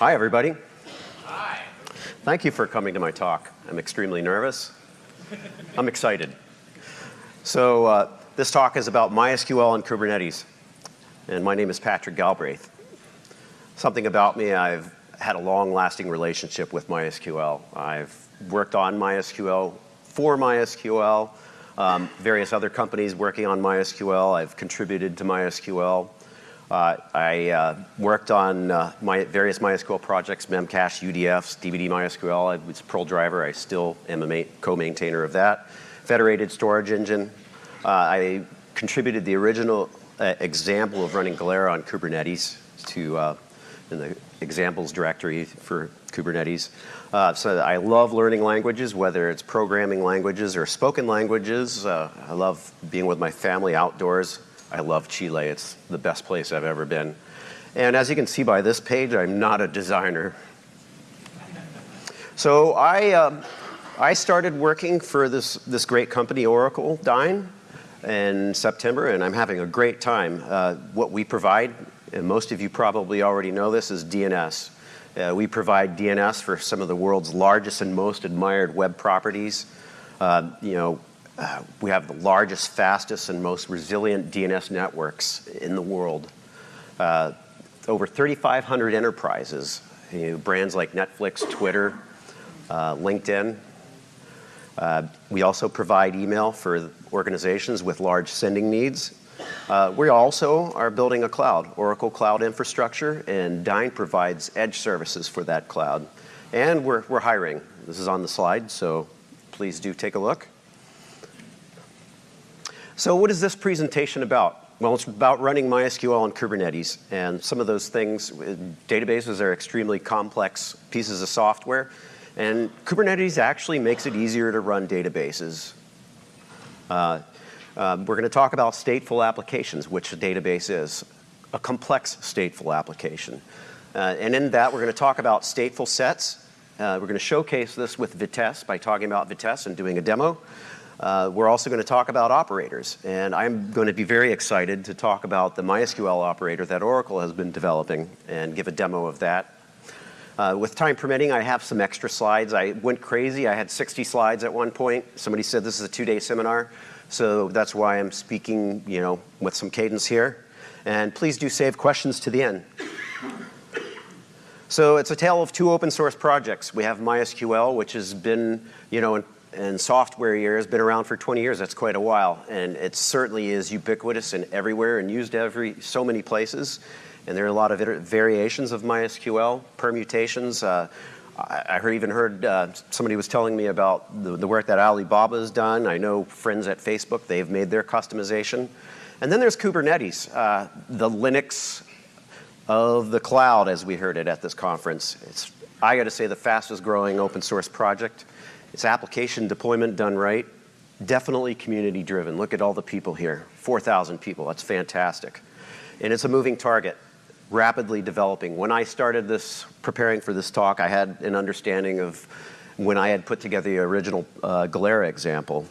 Hi, everybody. Hi. Thank you for coming to my talk. I'm extremely nervous. I'm excited. So uh, this talk is about MySQL and Kubernetes. And my name is Patrick Galbraith. Something about me, I've had a long-lasting relationship with MySQL. I've worked on MySQL, for MySQL, um, various other companies working on MySQL. I've contributed to MySQL. Uh, I uh, worked on uh, my various MySQL projects, Memcache, UDFs, DBD MySQL. I was Perl driver. I still am a co-maintainer of that. Federated Storage Engine. Uh, I contributed the original uh, example of running Galera on Kubernetes to uh, in the examples directory for Kubernetes. so I love learning languages, whether it's programming languages or spoken languages. I love being with my family outdoors. I love Chile. It's the best place I've ever been. And as you can see by this page, I'm not a designer. So I, uh, I started working for this, this great company, Oracle Dyn, in September, and I'm having a great time. Uh, what we provide, and most of you probably already know this, is DNS. Uh, we provide DNS for some of the world's largest and most admired web properties. Uh, you know, uh, we have the largest, fastest, and most resilient DNS networks in the world. Uh, over 3,500 enterprises, brands like Netflix, Twitter, uh, LinkedIn. We also provide email for organizations with large sending needs. We also are building a cloud, Oracle Cloud Infrastructure, and Dyn provides edge services for that cloud. And we're, we're hiring. This is on the slide, so please do take a look. So what is this presentation about? Well, it's about running MySQL on Kubernetes. And some of those things, databases are extremely complex pieces of software. And Kubernetes actually makes it easier to run databases. Uh, uh, we're going to talk about stateful applications, which a database is, a complex stateful application. Uh, and in that, we're going to talk about stateful sets. Uh, we're going to showcase this with Vitess by talking about Vitess and doing a demo. Uh, we're also going to talk about operators, and I'm going to be very excited to talk about the MySQL operator that Oracle has been developing and give a demo of that. Uh, with time permitting, I have some extra slides. I went crazy. I had 60 slides at one point. Somebody said this is a two-day seminar, so that's why I'm speaking, you know, with some cadence here. And please do save questions to the end. So it's a tale of two open source projects. We have MySQL, which has been, you know, and software here has been around for 20 years, that's quite a while. And it certainly is ubiquitous and everywhere and used every, so many places. And there are a lot of variations of MySQL, permutations. Uh, I, I even heard uh, somebody was telling me about the, the work that Alibaba has done. I know friends at Facebook, they've made their customization. And then there's Kubernetes, uh, the Linux of the cloud, as we heard it at this conference. It's, I got to say, the fastest growing open source project. It's application deployment done right. Definitely community driven. Look at all the people here. 4,000 people, that's fantastic. And it's a moving target, rapidly developing. When I started this, preparing for this talk, I had an understanding of when I had put together the original uh, Galera example,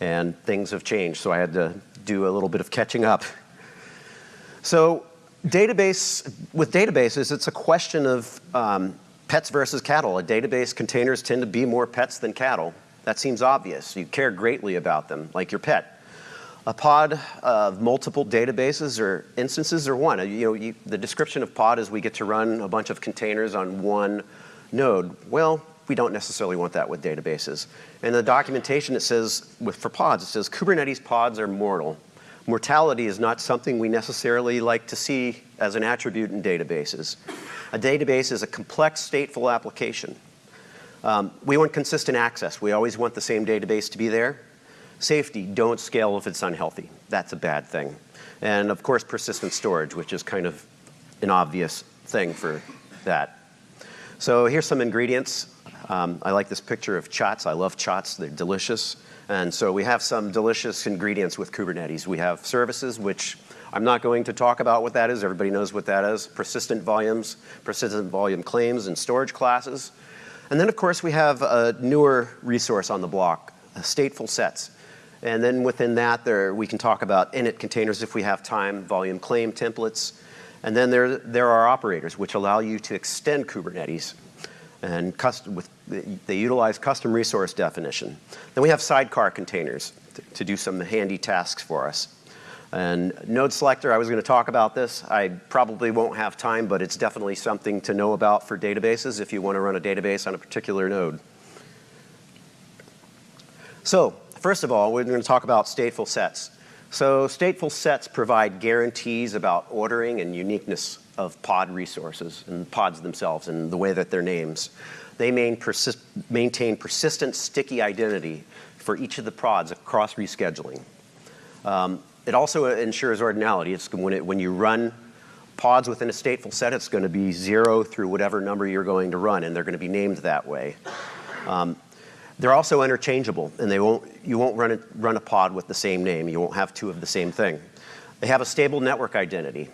and things have changed, so I had to do a little bit of catching up. So database, with databases, it's a question of um, Pets versus cattle. A database containers tend to be more pets than cattle. That seems obvious. You care greatly about them, like your pet. A pod of multiple databases or instances or one. You know, you, the description of pod is we get to run a bunch of containers on one node. Well, we don't necessarily want that with databases. And the documentation it says, with, for pods, it says Kubernetes pods are mortal. Mortality is not something we necessarily like to see as an attribute in databases. A database is a complex stateful application. Um, we want consistent access. We always want the same database to be there. Safety, don't scale if it's unhealthy. That's a bad thing. And of course, persistent storage, which is kind of an obvious thing for that. So here's some ingredients. Um, I like this picture of chots. I love chots. They're delicious. And so we have some delicious ingredients with Kubernetes. We have services, which I'm not going to talk about what that is. Everybody knows what that is. Persistent volumes, persistent volume claims, and storage classes. And then, of course, we have a newer resource on the block, uh, stateful sets. And then within that, there we can talk about init containers if we have time, volume claim templates. And then there, there are operators which allow you to extend Kubernetes and custom, with, they utilize custom resource definition. Then we have sidecar containers to, to do some handy tasks for us. And node selector, I was going to talk about this. I probably won't have time, but it's definitely something to know about for databases if you want to run a database on a particular node. So first of all, we're going to talk about stateful sets. So stateful sets provide guarantees about ordering and uniqueness of pod resources and pods themselves and the way that they're names. They maintain persistent sticky identity for each of the pods across rescheduling. Um, it also ensures ordinality. It's when, it, when you run pods within a stateful set, it's going to be zero through whatever number you're going to run, and they're going to be named that way. Um, they're also interchangeable, and they won't, you won't run a, run a pod with the same name. You won't have two of the same thing. They have a stable network identity.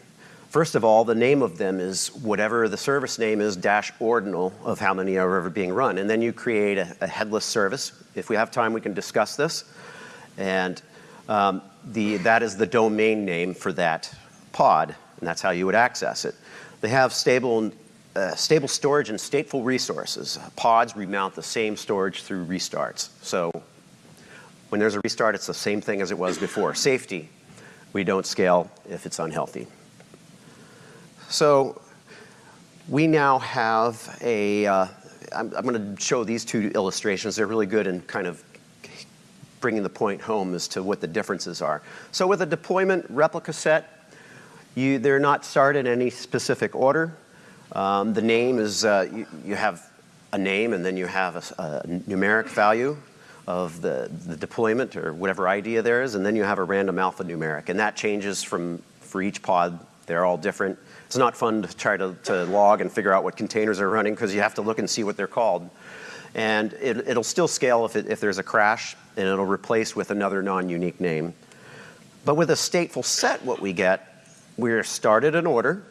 First of all, the name of them is whatever the service name is dash ordinal of how many are ever being run. And then you create a, a headless service. If we have time, we can discuss this. And um, the, that is the domain name for that pod, and that's how you would access it. They have stable, uh, stable storage and stateful resources. Pods remount the same storage through restarts. So when there's a restart, it's the same thing as it was before. Safety, we don't scale if it's unhealthy. So we now have a. am going to show these two illustrations. They're really good in kind of bringing the point home as to what the differences are. So with a deployment replica set, you, they're not started in any specific order. Um, the name is, uh, you, you, have a name and then you have a, a numeric value of the, the deployment or whatever idea there is, and then you have a random alphanumeric, and that changes from for each pod. They're all different. It's not fun to try to, to log and figure out what containers are running because you have to look and see what they're called. And it, will still scale if, it, if there's a crash, and it'll replace with another non-unique name. But with a stateful set, what we get, we're started in order.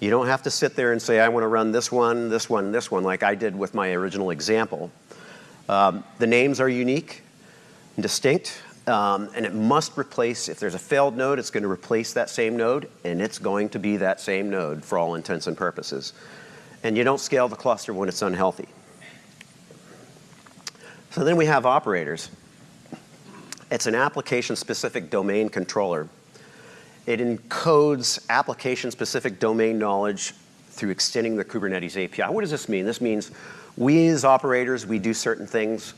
You don't have to sit there and say, I want to run this one, this one, this one, like I did with my original example. Um, the names are unique and distinct. Um, and it must replace, if there's a failed node, it's going to replace that same node, and it's going to be that same node for all intents and purposes. And you don't scale the cluster when it's unhealthy. So then we have operators. It's an application-specific domain controller. It encodes application-specific domain knowledge through extending the Kubernetes API. What does this mean? This means we as operators, we do certain things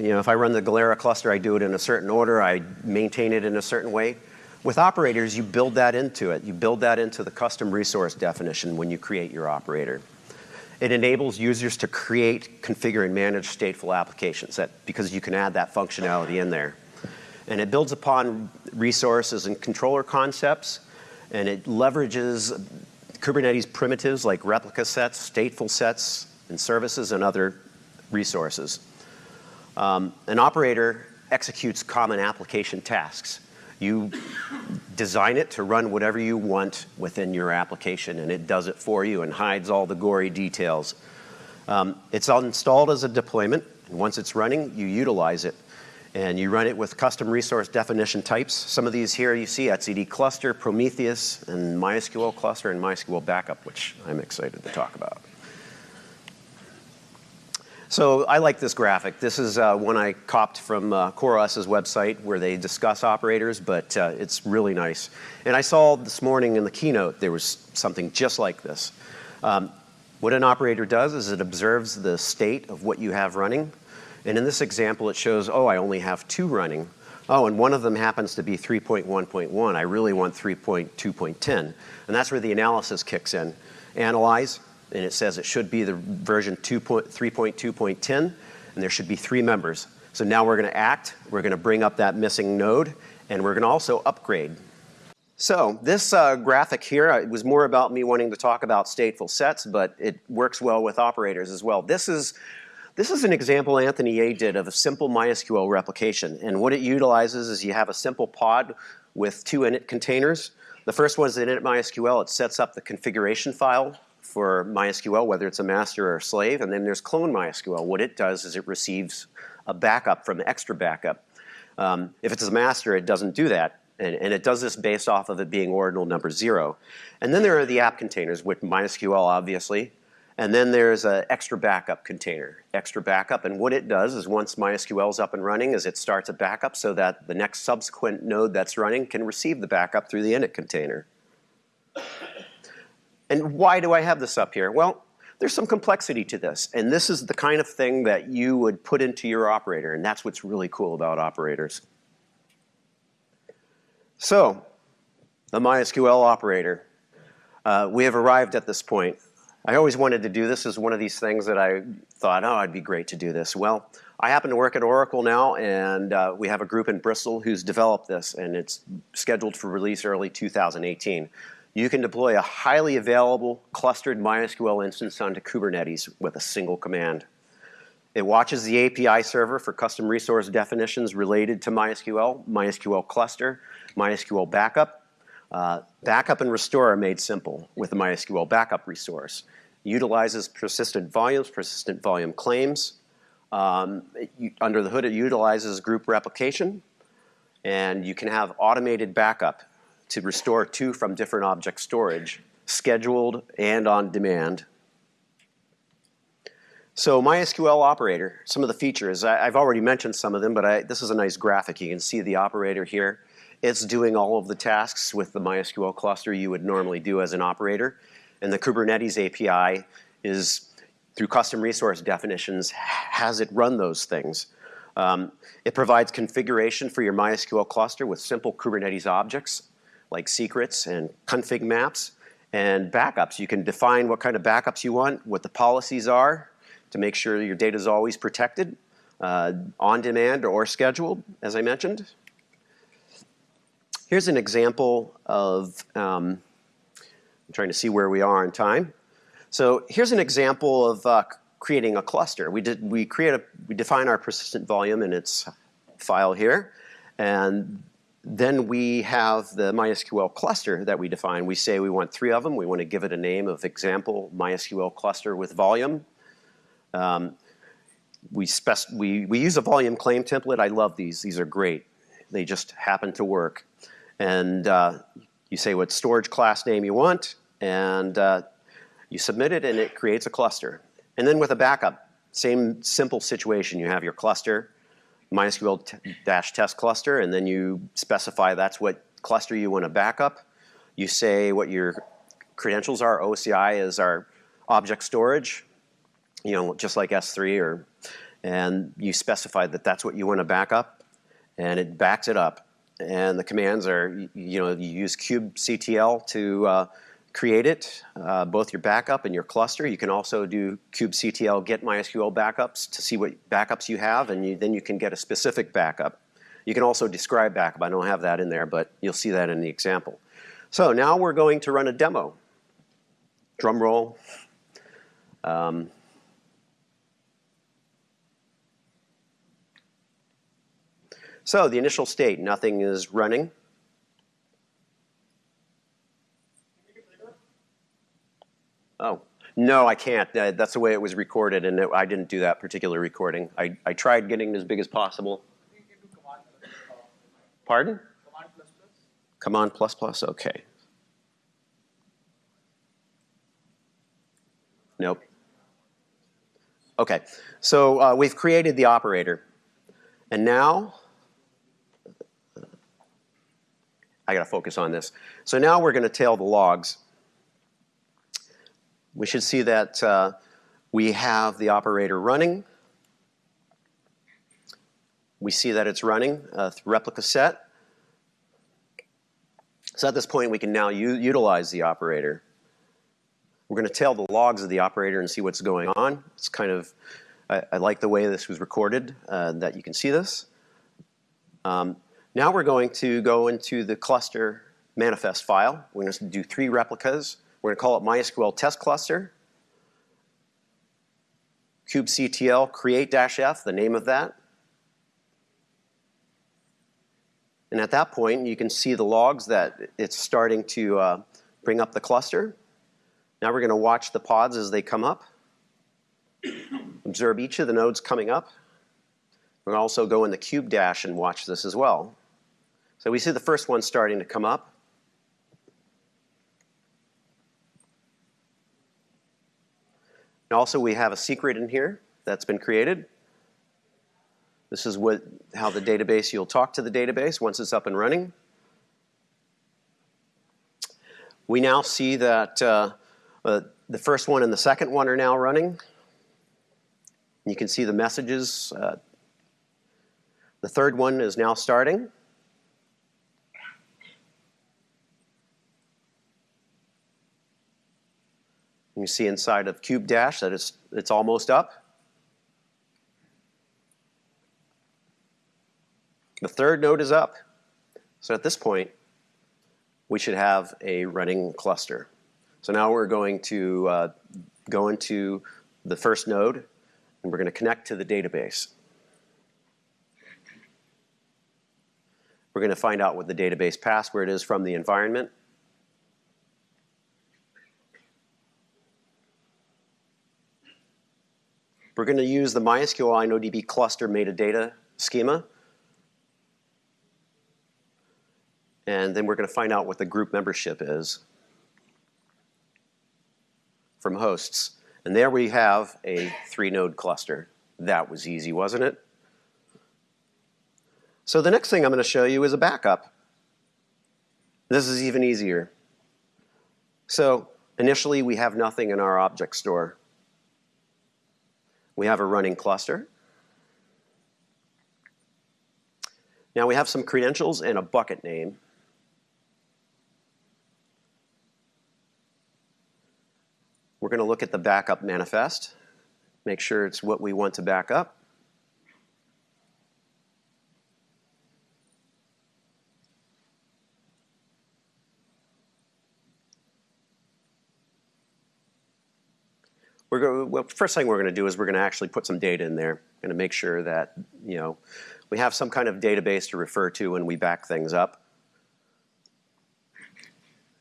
you know, if I run the Galera cluster, I do it in a certain order. I maintain it in a certain way. With operators, you build that into it. You build that into the custom resource definition when you create your operator. It enables users to create, configure, and manage stateful applications that, because you can add that functionality in there. And it builds upon resources and controller concepts, and it leverages Kubernetes primitives like replica sets, stateful sets, and services, and other resources. Um, an operator executes common application tasks. You design it to run whatever you want within your application, and it does it for you and hides all the gory details. Um, it's installed as a deployment, and once it's running, you utilize it. And you run it with custom resource definition types. Some of these here you see etcd cluster, Prometheus, and MySQL cluster, and MySQL backup, which I'm excited to talk about. So I like this graphic. This is uh, one I copped from uh, CoreOS's website where they discuss operators, but uh, it's really nice. And I saw this morning in the keynote there was something just like this. Um, what an operator does is it observes the state of what you have running. And in this example, it shows, oh, I only have two running. Oh, and one of them happens to be 3.1.1. I really want 3.2.10. And that's where the analysis kicks in. Analyze, and it says it should be the version 3.2.10, and there should be three members. So now we're going to act, we're going to bring up that missing node, and we're going to also upgrade. So this uh, graphic here uh, was more about me wanting to talk about stateful sets, but it works well with operators as well. This is, this is an example Anthony Yeh did of a simple MySQL replication. And what it utilizes is you have a simple pod with two init containers. The first one is init MySQL. It sets up the configuration file for MySQL, whether it's a master or a slave, and then there's clone MySQL. What it does is it receives a backup from XtraBackup. Um, if it's a master, it doesn't do that. And, and it does this based off of it being ordinal number zero. And then there are the app containers with MySQL, obviously. And then there's an XtraBackup container, XtraBackup. And what it does is once MySQL is up and running is it starts a backup so that the next subsequent node that's running can receive the backup through the init container. And why do I have this up here? Well, there's some complexity to this. And this is the kind of thing that you would put into your operator. And that's what's really cool about operators. So, the MySQL operator. Uh, we have arrived at this point. I always wanted to do this as one of these things that I thought, oh, it'd be great to do this. Well, I happen to work at Oracle now, and uh, we have a group in Bristol who's developed this, and it's scheduled for release early 2018 you can deploy a highly available clustered MySQL instance onto Kubernetes with a single command. It watches the API server for custom resource definitions related to MySQL, MySQL cluster, MySQL backup. Uh, backup and restore are made simple with the MySQL backup resource. utilizes persistent volumes, persistent volume claims. Um, it, under the hood, it utilizes group replication. And you can have automated backup to restore to from different object storage, scheduled and on demand. So MySQL operator, some of the features, I, have already mentioned some of them, but I, this is a nice graphic. You can see the operator here. It's doing all of the tasks with the MySQL cluster you would normally do as an operator. And the Kubernetes API is, through custom resource definitions, has it run those things. Um, it provides configuration for your MySQL cluster with simple Kubernetes objects like secrets and config maps and backups. You can define what kind of backups you want, what the policies are to make sure your data is always protected, uh, on demand or scheduled, as I mentioned. Here's an example of, um, I'm trying to see where we are in time. So here's an example of uh, creating a cluster. We did we create a we define our persistent volume in its file here, and then we have the MySQL cluster that we define. We say we want three of them. We want to give it a name of example MySQL cluster with volume. Um, we, we, we use a volume claim template. I love these. These are great. They just happen to work. And uh, you say what storage class name you want, and uh, you submit it, and it creates a cluster. And then with a backup, same simple situation. You have your cluster, MySQL-test cluster, and then you specify that's what cluster you want to backup. You say what your credentials are. OCI is our object storage, you know, just like S3, or, and you specify that that's what you want to back up, and it backs it up. And the commands are, you know, you use kubectl to uh, create it, uh, both your backup and your cluster. You can also do kubectl get MySQL backups to see what backups you have, and you, then you can get a specific backup. You can also describe backup. I don't have that in there, but you'll see that in the example. So now we're going to run a demo. Drum roll. Um, so the initial state, nothing is running. Oh, no, I can't. Uh, that's the way it was recorded, and I didn't do that particular recording. I, I tried getting as big as possible. Pardon? Command plus plus. Command plus plus, okay. Nope. Okay, so uh, we've created the operator. And now, I gotta focus on this. So now we're gonna tail the logs we should see that uh, we have the operator running. We see that it's running uh, replica set. So at this point, we can now utilize the operator. We're going to tail the logs of the operator and see what's going on. It's kind of, I, I like the way this was recorded, uh, that you can see this. Um, now we're going to go into the cluster manifest file. We're going to do three replicas. We're going to call it MySQL test cluster. kubectl create-f, the name of that. And at that point, you can see the logs that it's starting to uh, bring up the cluster. Now we're going to watch the pods as they come up. Observe each of the nodes coming up. We're going to also go in the kube dash and watch this as well. So we see the first one starting to come up. And also we have a secret in here that's been created. This is what, how the database, you'll talk to the database once it's up and running. We now see that uh, uh, the first one and the second one are now running. You can see the messages. Uh, the third one is now starting. You see inside of Kube Dash that it's, it's almost up. The third node is up. So at this point, we should have a running cluster. So now we're going to uh, go into the first node, and we're going to connect to the database. We're going to find out what the database password is from the environment. We're going to use the MySQL InnoDB cluster metadata schema. And then we're going to find out what the group membership is from hosts. And there we have a three-node cluster. That was easy, wasn't it? So the next thing I'm going to show you is a backup. This is even easier. So initially, we have nothing in our object store. We have a running cluster. Now we have some credentials and a bucket name. We're going to look at the backup manifest, make sure it's what we want to back up. We're going, well, first thing we're going to do is we're going to actually put some data in there. Going to make sure that you know we have some kind of database to refer to when we back things up.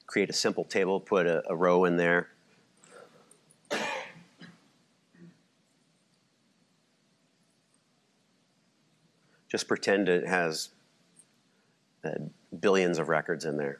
Create a simple table, put a, a row in there. Just pretend it has uh, billions of records in there.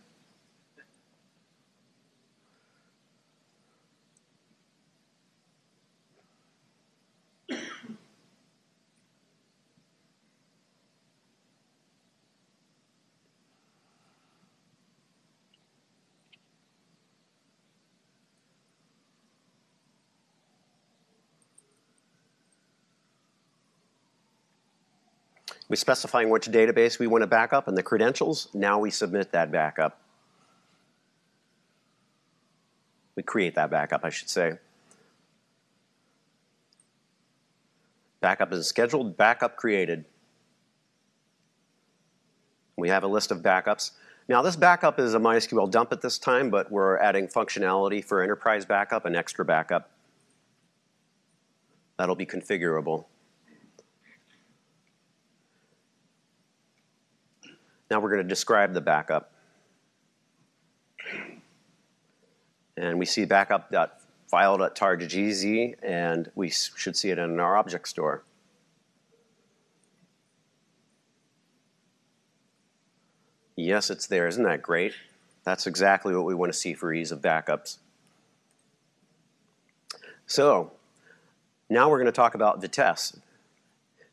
We specifying which database we want to back up and the credentials. Now we submit that backup. We create that backup, I should say. Backup is scheduled, backup created. We have a list of backups. Now this backup is a MySQL dump at this time, but we're adding functionality for enterprise backup and XtraBackup. That'll be configurable. Now we're going to describe the backup. And we see backup.file.tar.gz, and we should see it in our object store. Yes, it's there. Isn't that great? That's exactly what we want to see for ease of backups. So now we're going to talk about Vitess.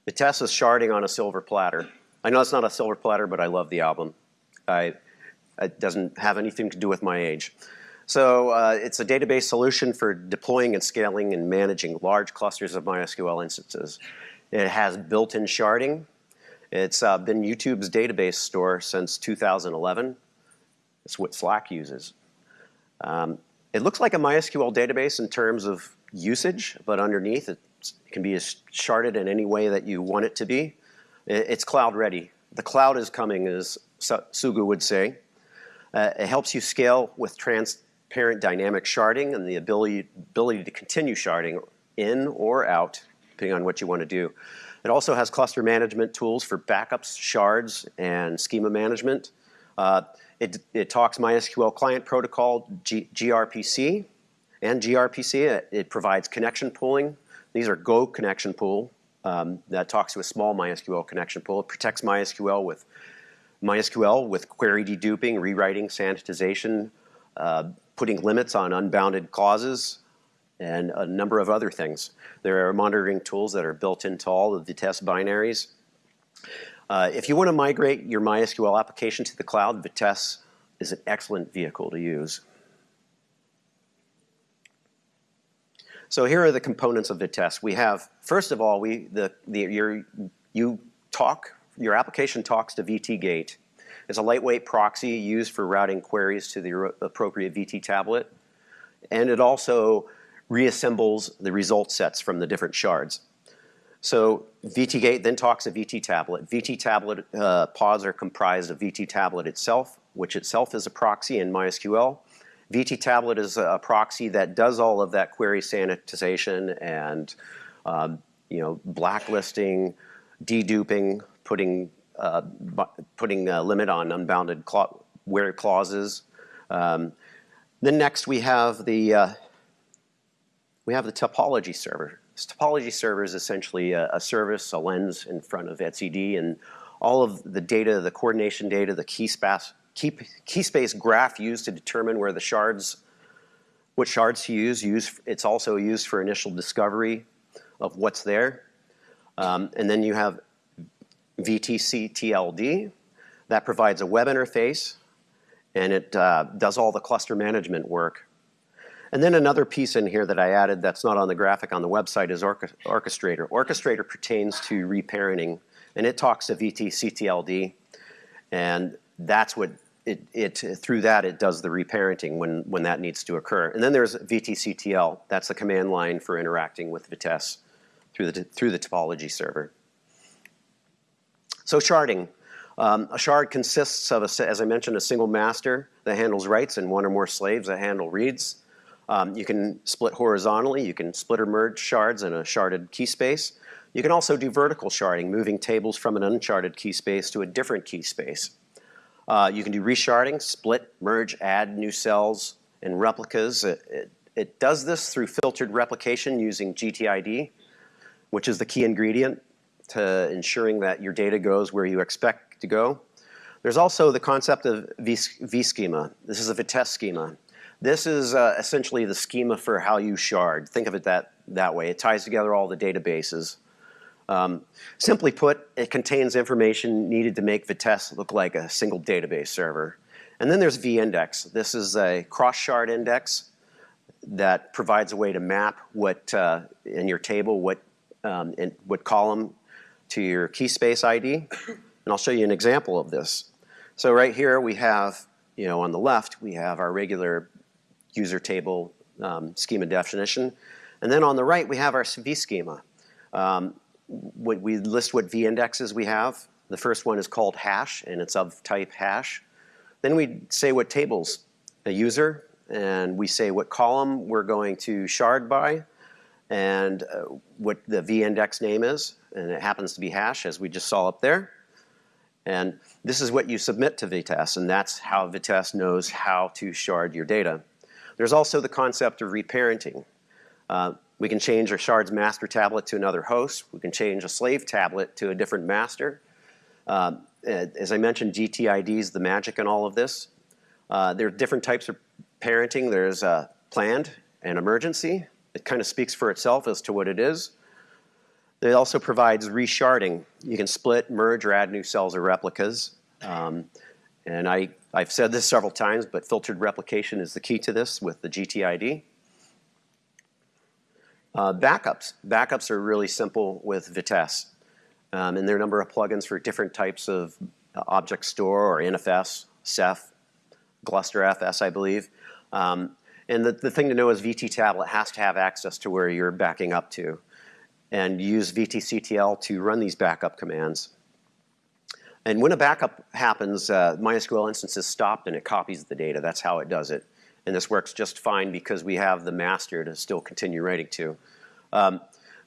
Vitess is sharding on a silver platter. I know it's not a silver platter, but I love the album. I, it doesn't have anything to do with my age. So uh, it's a database solution for deploying and scaling and managing large clusters of MySQL instances. It has built-in sharding. It's uh, been YouTube's database store since 2011. It's what Slack uses. Um, it looks like a MySQL database in terms of usage, but underneath it can be sharded in any way that you want it to be. It's cloud ready. The cloud is coming, as Sugu would say. Uh, it helps you scale with transparent dynamic sharding and the ability, ability to continue sharding in or out, depending on what you want to do. It also has cluster management tools for backups, shards, and schema management. Uh, it, it, talks MySQL client protocol, G, gRPC, and gRPC. It, it, provides connection pooling. These are Go connection pool um, that talks to a small MySQL connection pool. It protects MySQL with MySQL with query deduping, rewriting, sanitization, uh, putting limits on unbounded clauses, and a number of other things. There are monitoring tools that are built into all of the test binaries. Uh, if you want to migrate your MySQL application to the cloud, Vitess is an excellent vehicle to use. So here are the components of Vitess. We have, first of all, we the, the your, you talk, your application talks to VT-Gate. It's a lightweight proxy used for routing queries to the appropriate VT tablet. And it also reassembles the result sets from the different shards. So VT-Gate then talks to VT tablet. VT tablet uh, pods are comprised of VT tablet itself, which itself is a proxy in MySQL. VT tablet is a proxy that does all of that query sanitization and um, you know blacklisting, deduping, putting uh, putting a limit on unbounded cla where clauses. Um, then next we have the uh, we have the topology server. This topology server is essentially a, a, service, a lens in front of etcd, and all of the data, the coordination data, the key space, key, key space graph used to determine where the shards, what shards to use. use it's also used for initial discovery of what's there. Um, and then you have VT-CTLD that provides a web interface and it uh, does all the cluster management work and then another piece in here that I added that's not on the graphic on the website is Orchestrator. Orchestrator pertains to reparenting, and it talks to VT-CTLD, and that's what it, it, through that it does the reparenting when, when that needs to occur. And then there's VT-CTL, that's the command line for interacting with Vitess through the, through the topology server. So sharding. Um, a shard consists of, a, as I mentioned, a single master that handles writes and one or more slaves that handle reads. Um, you can split horizontally. You can split or merge shards in a sharded key space. You can also do vertical sharding, moving tables from an unsharded key space to a different key space. Uh, you can do resharding, split, merge, add new cells and replicas. It, it, it does this through filtered replication using GTID, which is the key ingredient to ensuring that your data goes where you expect to go. There's also the concept of V-schema. This is a Vitess schema. This is uh, essentially the schema for how you shard. Think of it that, that way. It ties together all the databases. Um, simply put, it contains information needed to make Vitess look like a single database server. And then there's vIndex. This is a cross-shard index that provides a way to map what uh, in your table, what, um, in, what column to your key space ID. And I'll show you an example of this. So right here we have, you know, on the left, we have our regular user table um, schema definition. And then on the right, we have our vSchema. Um, we list what v indexes we have. The first one is called hash, and it's of type hash. Then we say what tables, a user, and we say what column we're going to shard by, and uh, what the v index name is, and it happens to be hash, as we just saw up there. And this is what you submit to Vitess, and that's how Vitess knows how to shard your data. There's also the concept of reparenting. Uh, we can change a shard's master tablet to another host. We can change a slave tablet to a different master. Uh, as I mentioned, GTID is the magic in all of this. Uh, there are different types of parenting. There's uh, planned and emergency. It kind of speaks for itself as to what it is. It also provides resharding. You can split, merge, or add new cells or replicas. Um, and I, I've said this several times, but filtered replication is the key to this with the GTID. Uh, backups. Backups are really simple with Vitess. Um, and there are a number of plugins for different types of uh, object store or NFS, Ceph, GlusterFS, I believe. Um, and the, the thing to know is VT Tablet has to have access to where you're backing up to and use VTCTL to run these backup commands. And when a backup happens, uh, MySQL instance is stopped and it copies the data. That's how it does it. And this works just fine because we have the master to still continue writing to. Um,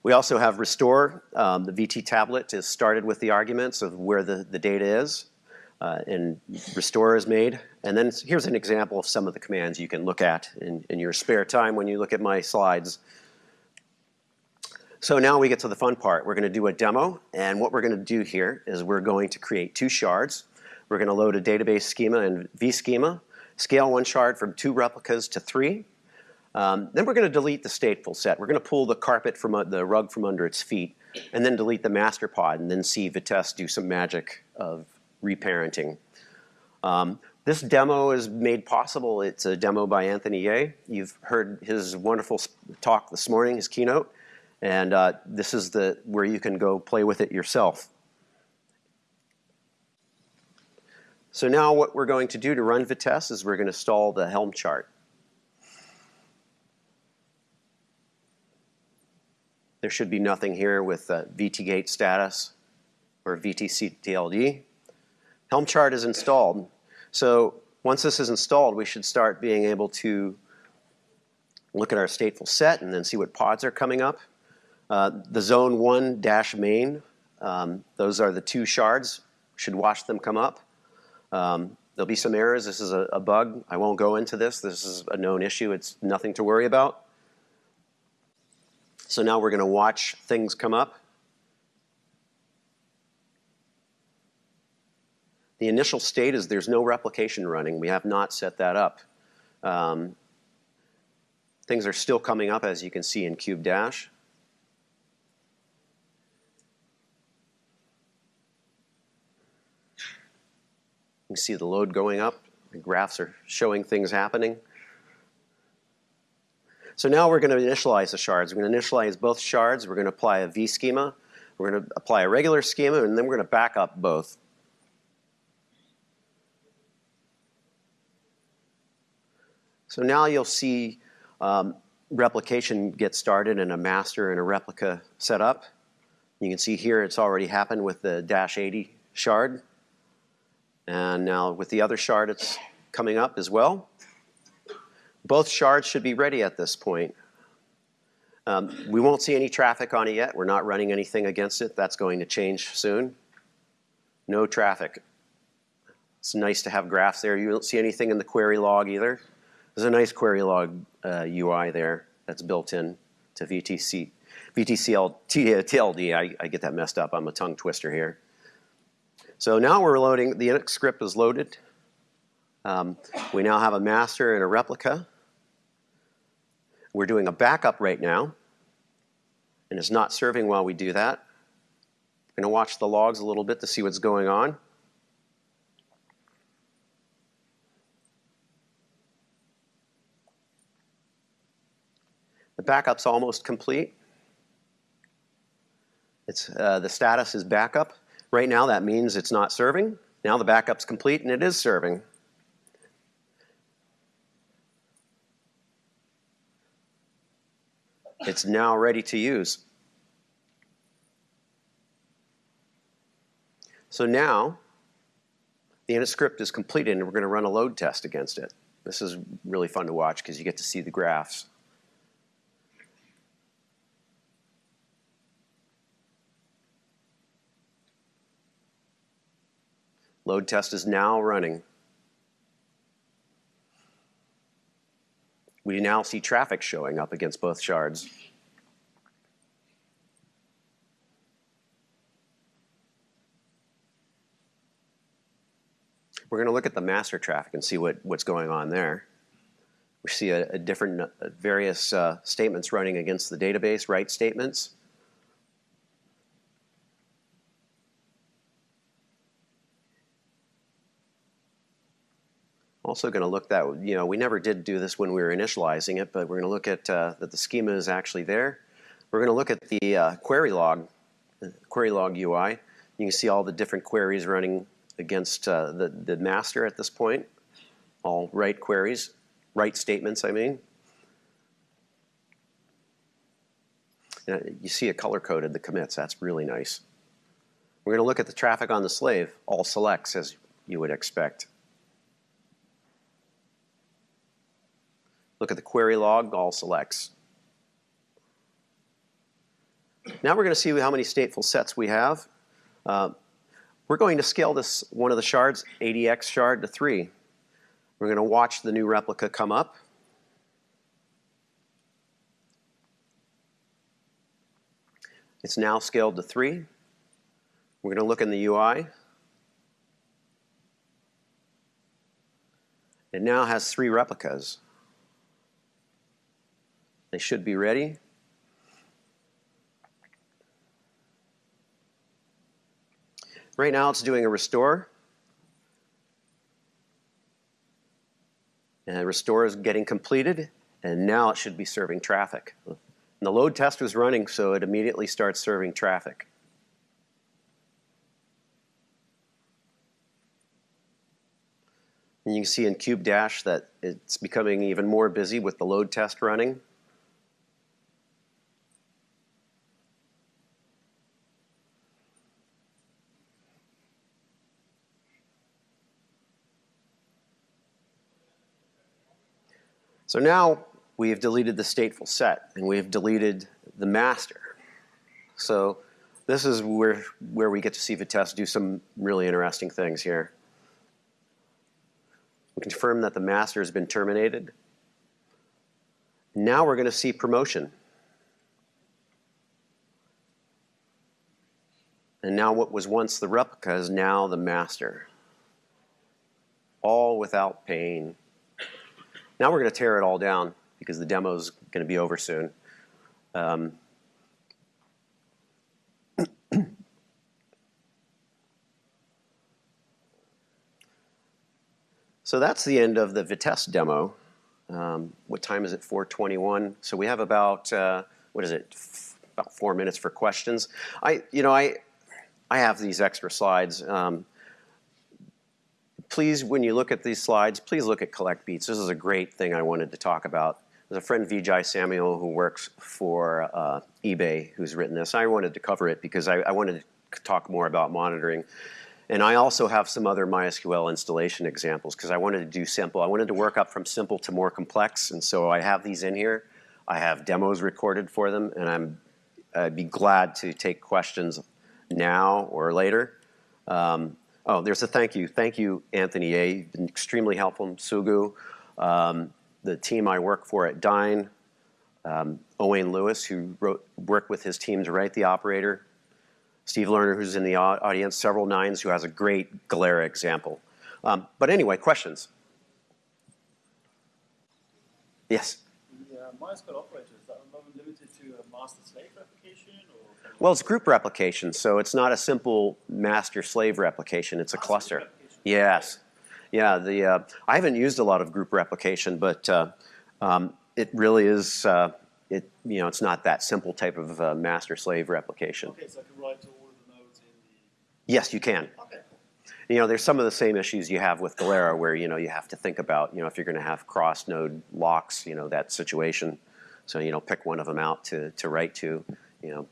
we also have restore. Um, the VT tablet is started with the arguments of where the, the data is. Uh, and restore is made. And then here's an example of some of the commands you can look at in, in your spare time when you look at my slides. So now we get to the fun part. We're going to do a demo, and what we're going to do here is we're going to create two shards. We're going to load a database schema and vSchema, scale one shard from two replicas to three. Um, then we're going to delete the stateful set. We're going to pull the carpet from uh, the rug from under its feet, and then delete the master pod, and then see Vitess do some magic of reparenting. Um, this demo is made possible. It's a demo by Anthony Yeh. You've heard his wonderful talk this morning, his keynote, and uh, this is the where you can go play with it yourself. So now what we're going to do to run Vitess is we're going to install the Helm chart. There should be nothing here with uh, VTGate status or VTC Helm chart is installed. So once this is installed, we should start being able to look at our stateful set and then see what pods are coming up. Uh, the zone one dash main, um, those are the two shards. Should watch them come up. Um, there'll be some errors. This is a, a, bug. I won't go into this. This is a known issue. It's nothing to worry about. So now we're going to watch things come up. The initial state is there's no replication running. We have not set that up. Um, things are still coming up, as you can see in Kube Dash. You can see the load going up. The graphs are showing things happening. So now we're going to initialize the shards. We're going to initialize both shards. We're going to apply a V schema. We're going to apply a regular schema, and then we're going to back up both. So now you'll see um, replication get started and a master and a replica set up. You can see here it's already happened with the dash 80 shard. And now with the other shard, it's coming up as well. Both shards should be ready at this point. Um, we won't see any traffic on it yet. We're not running anything against it. That's going to change soon. No traffic. It's nice to have graphs there. You don't see anything in the query log either. There's a nice query log uh, UI there that's built in to VTC, VTCL, TLD. I, I get that messed up. I'm a tongue twister here. So now we're loading, the Linux script is loaded. Um, we now have a master and a replica. We're doing a backup right now, and it's not serving while we do that. I'm going to watch the logs a little bit to see what's going on. The backup's almost complete. It's, uh, the status is backup. Right now that means it's not serving. Now the backup's complete and it is serving. It's now ready to use. So now the init script is completed and we're going to run a load test against it. This is really fun to watch because you get to see the graphs. Load test is now running. We now see traffic showing up against both shards. We're going to look at the master traffic and see what, what's going on there. We see a, a different, uh, various uh, statements running against the database, write statements. Also going to look that, you know, we never did do this when we were initializing it, but we're going to look at uh, that the schema is actually there. We're going to look at the uh, query log, query log UI. You can see all the different queries running against uh, the, the master at this point. All write queries, write statements, I mean. Uh, you see it color-coded, the commits. That's really nice. We're going to look at the traffic on the slave, all selects, as you would expect. Look at the query log, all selects. Now we're going to see how many stateful sets we have. Uh, we're going to scale this one of the shards, ADX shard, to 3. We're going to watch the new replica come up. It's now scaled to 3. We're going to look in the UI. It now has three replicas. They should be ready. Right now it's doing a restore. And restore is getting completed, and now it should be serving traffic. And the load test was running, so it immediately starts serving traffic. And you can see in Kube Dash that it's becoming even more busy with the load test running. So now we have deleted the stateful set and we have deleted the master. So this is where, where we get to see Vitess do some really interesting things here. We confirm that the master has been terminated. Now we're going to see promotion. And now what was once the replica is now the master. All without pain. Now we're going to tear it all down because the demo is going to be over soon. Um, so that's the end of the Vitess demo. Um, what time is it? 4:21. So we have about uh, what is it? about four minutes for questions. I, you know, I, I have these extra slides. Um, please, when you look at these slides, please look at Collect Beats. This is a great thing I wanted to talk about. There's a friend, Vijay Samuel, who works for uh, eBay, who's written this. I wanted to cover it because I, I wanted to talk more about monitoring. And I also have some other MySQL installation examples because I wanted to do simple. I wanted to work up from simple to more complex, and so I have these in here. I have demos recorded for them, and I'm, I'd be glad to take questions now or later. Um, Oh, there's a thank you. Thank you, Anthony Yeh. You've been extremely helpful. Sugu, um, the team I work for at Dyn, um, Owain Lewis, who wrote, worked with his team to write the operator, Steve Lerner, who's in the audience, Severalnines, who has a great Galera example. Um, but anyway, questions? Yes? The uh, MySQL operator, is that limited to a master-slave replication? Well, it's group replication, so it's not a simple master-slave replication. It's a cluster. Yes. Yeah, the, uh, I haven't used a lot of group replication, but uh, um, it really is, uh, it, you know, it's not that simple type of uh, master-slave replication. Okay, so I can write to all of the nodes in Yes, you can. Okay. You know, there's some of the same issues you have with Galera where, you know, you have to think about, you know, if you're going to have cross-node locks, you know, that situation. So, you know, pick one of them out to, to write to, you know,